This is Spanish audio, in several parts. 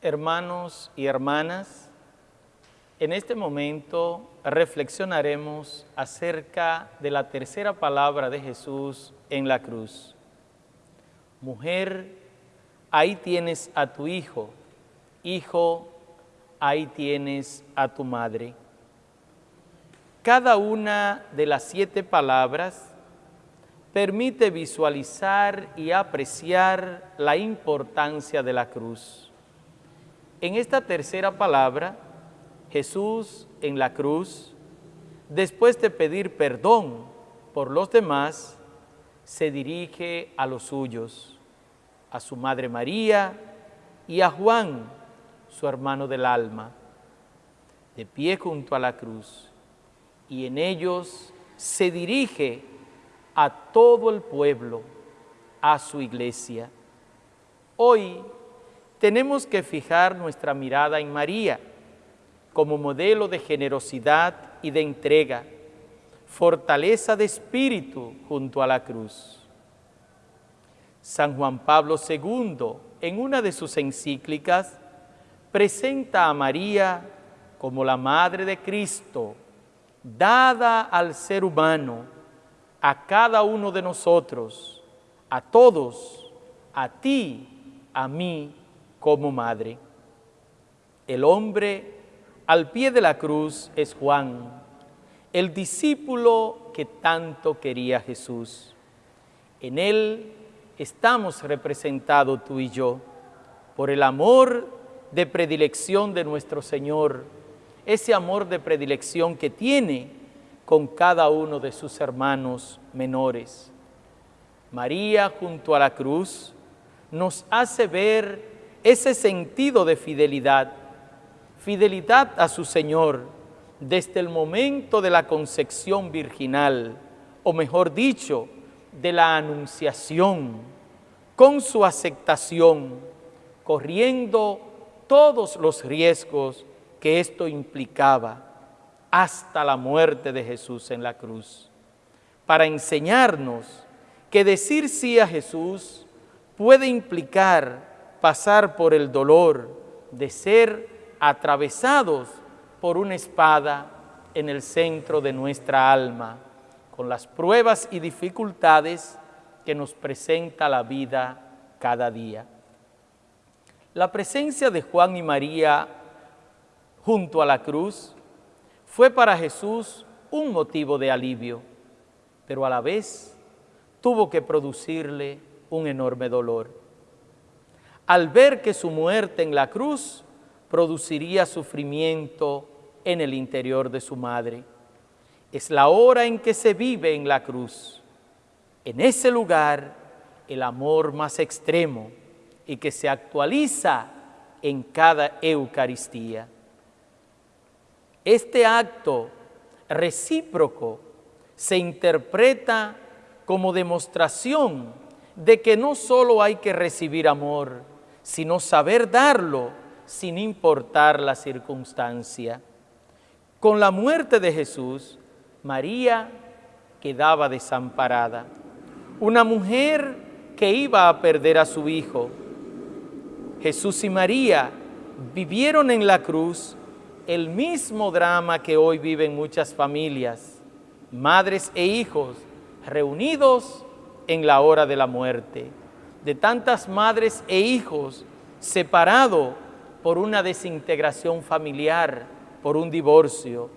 Hermanos y hermanas, en este momento reflexionaremos acerca de la tercera palabra de Jesús en la cruz. Mujer, ahí tienes a tu hijo. Hijo, ahí tienes a tu madre. Cada una de las siete palabras permite visualizar y apreciar la importancia de la cruz. En esta tercera palabra, Jesús en la cruz, después de pedir perdón por los demás, se dirige a los suyos, a su Madre María y a Juan, su hermano del alma, de pie junto a la cruz, y en ellos se dirige a todo el pueblo, a su iglesia. Hoy tenemos que fijar nuestra mirada en María como modelo de generosidad y de entrega, fortaleza de espíritu junto a la cruz. San Juan Pablo II, en una de sus encíclicas, presenta a María como la Madre de Cristo, dada al ser humano, a cada uno de nosotros, a todos, a ti, a mí, como madre. El hombre al pie de la cruz es Juan, el discípulo que tanto quería Jesús. En él estamos representados tú y yo por el amor de predilección de nuestro Señor, ese amor de predilección que tiene con cada uno de sus hermanos menores. María junto a la cruz nos hace ver ese sentido de fidelidad, fidelidad a su Señor desde el momento de la concepción virginal, o mejor dicho, de la anunciación, con su aceptación, corriendo todos los riesgos que esto implicaba hasta la muerte de Jesús en la cruz, para enseñarnos que decir sí a Jesús puede implicar pasar por el dolor de ser atravesados por una espada en el centro de nuestra alma, con las pruebas y dificultades que nos presenta la vida cada día. La presencia de Juan y María junto a la cruz fue para Jesús un motivo de alivio, pero a la vez tuvo que producirle un enorme dolor al ver que su muerte en la cruz produciría sufrimiento en el interior de su madre. Es la hora en que se vive en la cruz. En ese lugar, el amor más extremo y que se actualiza en cada Eucaristía. Este acto recíproco se interpreta como demostración de que no solo hay que recibir amor, sino saber darlo sin importar la circunstancia. Con la muerte de Jesús, María quedaba desamparada. Una mujer que iba a perder a su hijo. Jesús y María vivieron en la cruz el mismo drama que hoy viven muchas familias, madres e hijos reunidos en la hora de la muerte de tantas madres e hijos separados por una desintegración familiar, por un divorcio,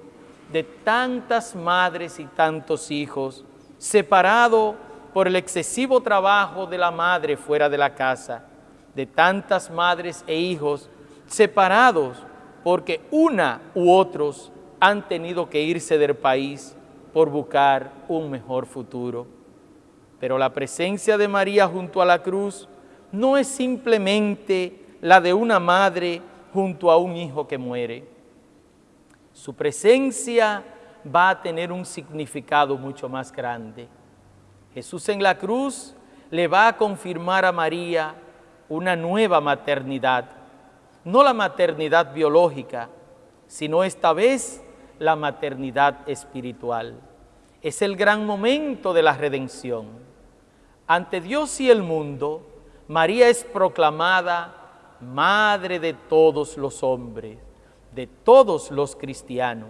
de tantas madres y tantos hijos separados por el excesivo trabajo de la madre fuera de la casa, de tantas madres e hijos separados porque una u otros han tenido que irse del país por buscar un mejor futuro. Pero la presencia de María junto a la cruz no es simplemente la de una madre junto a un hijo que muere. Su presencia va a tener un significado mucho más grande. Jesús en la cruz le va a confirmar a María una nueva maternidad, no la maternidad biológica, sino esta vez la maternidad espiritual. Es el gran momento de la redención ante Dios y el mundo, María es proclamada Madre de todos los hombres, de todos los cristianos.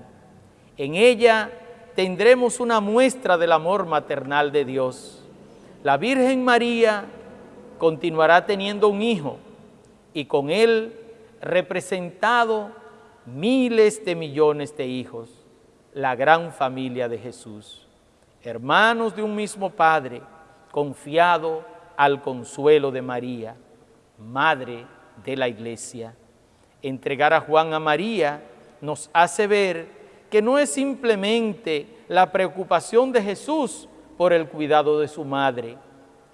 En ella tendremos una muestra del amor maternal de Dios. La Virgen María continuará teniendo un hijo y con él representado miles de millones de hijos, la gran familia de Jesús, hermanos de un mismo Padre, confiado al consuelo de María, Madre de la Iglesia. Entregar a Juan a María nos hace ver que no es simplemente la preocupación de Jesús por el cuidado de su madre,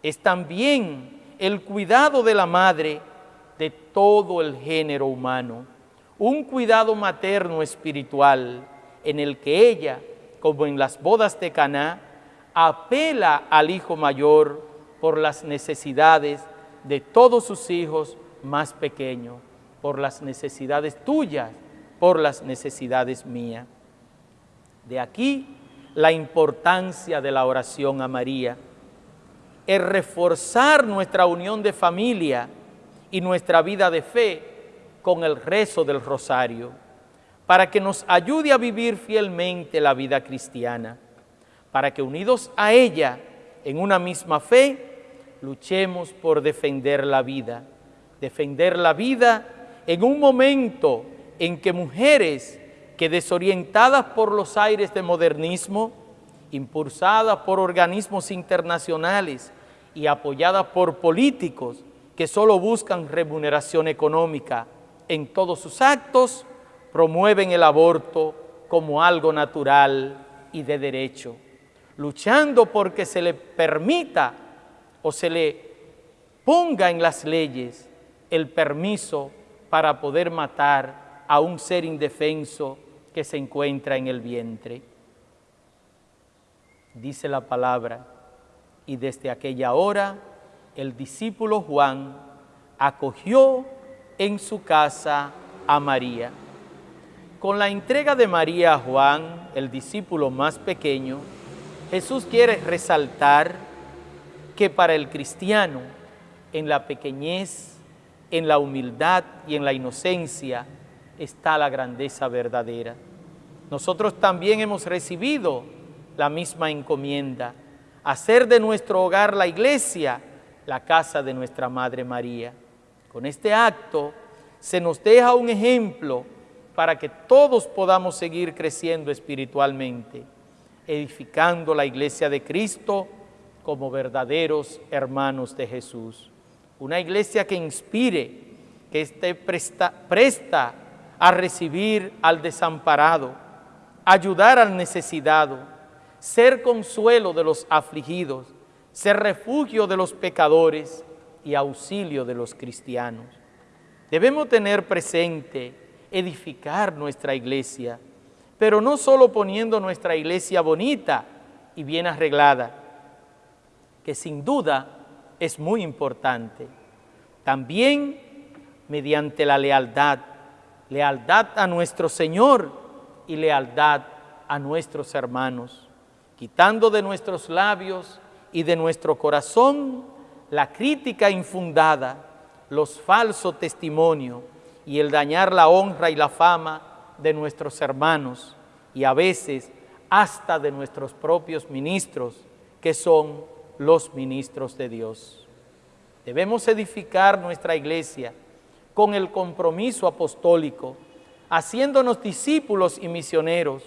es también el cuidado de la madre de todo el género humano, un cuidado materno espiritual en el que ella, como en las bodas de Caná, apela al hijo mayor por las necesidades de todos sus hijos más pequeños, por las necesidades tuyas, por las necesidades mías. De aquí la importancia de la oración a María, es reforzar nuestra unión de familia y nuestra vida de fe con el rezo del rosario, para que nos ayude a vivir fielmente la vida cristiana, para que unidos a ella en una misma fe, luchemos por defender la vida, defender la vida en un momento en que mujeres que desorientadas por los aires de modernismo, impulsadas por organismos internacionales y apoyadas por políticos que solo buscan remuneración económica en todos sus actos, promueven el aborto como algo natural y de derecho, luchando porque se le permita o se le ponga en las leyes el permiso para poder matar a un ser indefenso que se encuentra en el vientre. Dice la palabra, y desde aquella hora el discípulo Juan acogió en su casa a María. Con la entrega de María a Juan, el discípulo más pequeño, Jesús quiere resaltar que para el cristiano, en la pequeñez, en la humildad y en la inocencia, está la grandeza verdadera. Nosotros también hemos recibido la misma encomienda, hacer de nuestro hogar la iglesia, la casa de nuestra Madre María. Con este acto se nos deja un ejemplo para que todos podamos seguir creciendo espiritualmente, edificando la iglesia de Cristo como verdaderos hermanos de Jesús. Una iglesia que inspire, que esté presta, a recibir al desamparado, ayudar al necesitado, ser consuelo de los afligidos, ser refugio de los pecadores y auxilio de los cristianos. Debemos tener presente edificar nuestra iglesia, pero no solo poniendo nuestra iglesia bonita y bien arreglada, que sin duda es muy importante, también mediante la lealtad lealtad a nuestro Señor y lealtad a nuestros hermanos, quitando de nuestros labios y de nuestro corazón la crítica infundada, los falsos testimonios y el dañar la honra y la fama de nuestros hermanos y a veces hasta de nuestros propios ministros, que son los ministros de Dios. Debemos edificar nuestra iglesia con el compromiso apostólico, haciéndonos discípulos y misioneros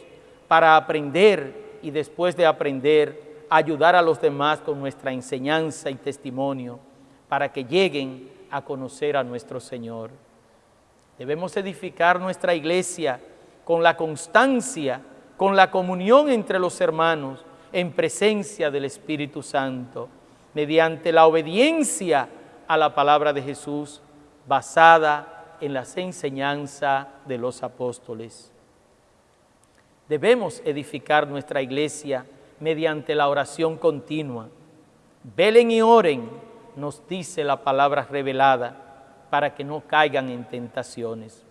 para aprender y después de aprender, ayudar a los demás con nuestra enseñanza y testimonio para que lleguen a conocer a nuestro Señor. Debemos edificar nuestra iglesia con la constancia, con la comunión entre los hermanos, en presencia del Espíritu Santo, mediante la obediencia a la palabra de Jesús, basada en las enseñanzas de los apóstoles. Debemos edificar nuestra iglesia mediante la oración continua. Velen y oren, nos dice la palabra revelada, para que no caigan en tentaciones.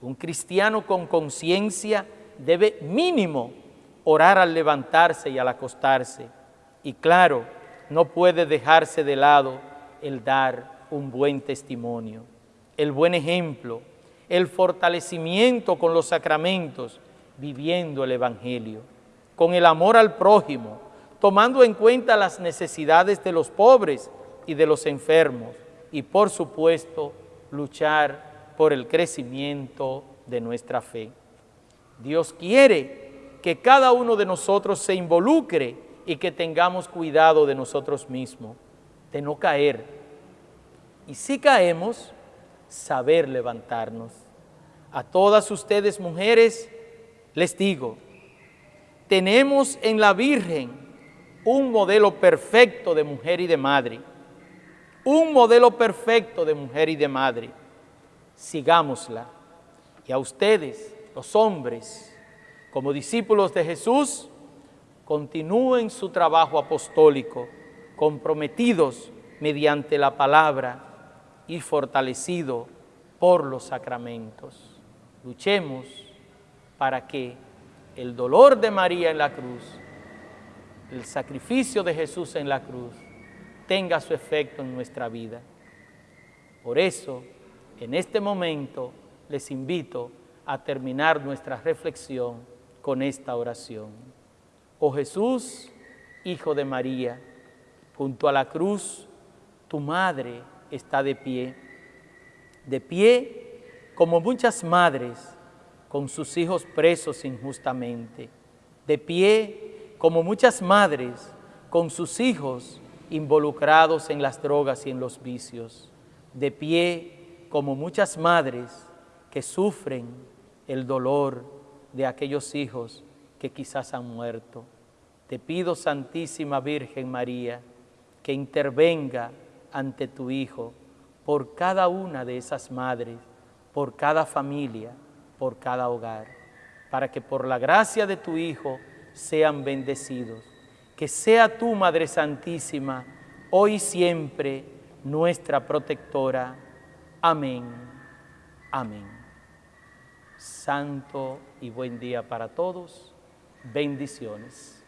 Un cristiano con conciencia debe mínimo orar al levantarse y al acostarse. Y claro, no puede dejarse de lado el dar un buen testimonio el buen ejemplo, el fortalecimiento con los sacramentos, viviendo el Evangelio, con el amor al prójimo, tomando en cuenta las necesidades de los pobres y de los enfermos, y por supuesto, luchar por el crecimiento de nuestra fe. Dios quiere que cada uno de nosotros se involucre y que tengamos cuidado de nosotros mismos, de no caer. Y si caemos, saber levantarnos. A todas ustedes mujeres les digo, tenemos en la Virgen un modelo perfecto de mujer y de madre. Un modelo perfecto de mujer y de madre. Sigámosla. Y a ustedes, los hombres, como discípulos de Jesús, continúen su trabajo apostólico, comprometidos mediante la palabra y fortalecido por los sacramentos. Luchemos para que el dolor de María en la cruz, el sacrificio de Jesús en la cruz, tenga su efecto en nuestra vida. Por eso, en este momento, les invito a terminar nuestra reflexión con esta oración. Oh Jesús, Hijo de María, junto a la cruz, tu madre está de pie, de pie como muchas madres con sus hijos presos injustamente, de pie como muchas madres con sus hijos involucrados en las drogas y en los vicios, de pie como muchas madres que sufren el dolor de aquellos hijos que quizás han muerto. Te pido, Santísima Virgen María, que intervenga ante tu Hijo por cada una de esas madres, por cada familia, por cada hogar, para que por la gracia de tu Hijo sean bendecidos. Que sea tu Madre Santísima, hoy y siempre, nuestra protectora. Amén. Amén santo y buen día para todos. Bendiciones.